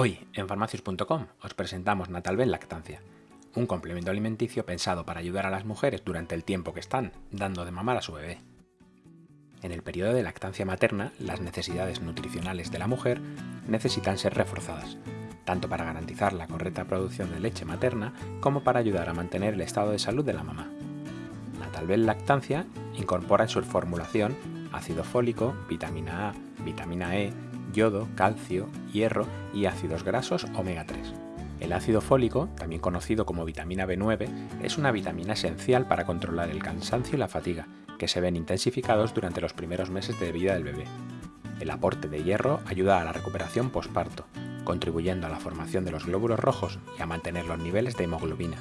Hoy, en farmacius.com, os presentamos Natalvel Lactancia, un complemento alimenticio pensado para ayudar a las mujeres durante el tiempo que están dando de mamar a su bebé. En el periodo de lactancia materna, las necesidades nutricionales de la mujer necesitan ser reforzadas, tanto para garantizar la correcta producción de leche materna como para ayudar a mantener el estado de salud de la mamá. Natalvel Lactancia incorpora en su formulación ácido fólico, vitamina A, vitamina E, yodo, calcio, hierro y ácidos grasos omega 3. El ácido fólico, también conocido como vitamina B9, es una vitamina esencial para controlar el cansancio y la fatiga, que se ven intensificados durante los primeros meses de vida del bebé. El aporte de hierro ayuda a la recuperación posparto, contribuyendo a la formación de los glóbulos rojos y a mantener los niveles de hemoglobina.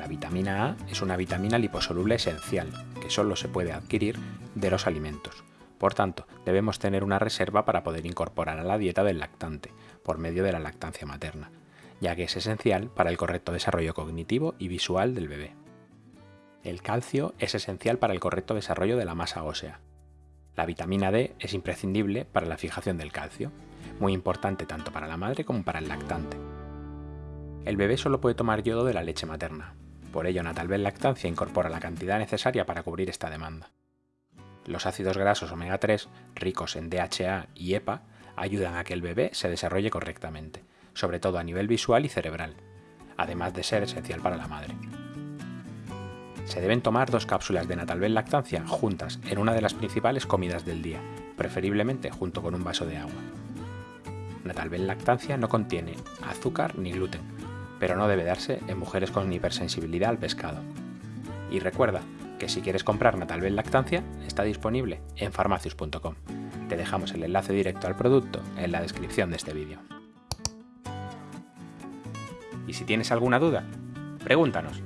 La vitamina A es una vitamina liposoluble esencial, que solo se puede adquirir de los alimentos. Por tanto, debemos tener una reserva para poder incorporar a la dieta del lactante, por medio de la lactancia materna, ya que es esencial para el correcto desarrollo cognitivo y visual del bebé. El calcio es esencial para el correcto desarrollo de la masa ósea. La vitamina D es imprescindible para la fijación del calcio, muy importante tanto para la madre como para el lactante. El bebé solo puede tomar yodo de la leche materna, por ello Natalvel Lactancia incorpora la cantidad necesaria para cubrir esta demanda. Los ácidos grasos omega 3, ricos en DHA y EPA, ayudan a que el bebé se desarrolle correctamente, sobre todo a nivel visual y cerebral, además de ser esencial para la madre. Se deben tomar dos cápsulas de Natalvel Lactancia juntas en una de las principales comidas del día, preferiblemente junto con un vaso de agua. Natalvel Lactancia no contiene azúcar ni gluten, pero no debe darse en mujeres con hipersensibilidad al pescado. Y recuerda, que si quieres comprar Natalvel Lactancia, está disponible en farmacius.com. Te dejamos el enlace directo al producto en la descripción de este vídeo. Y si tienes alguna duda, pregúntanos.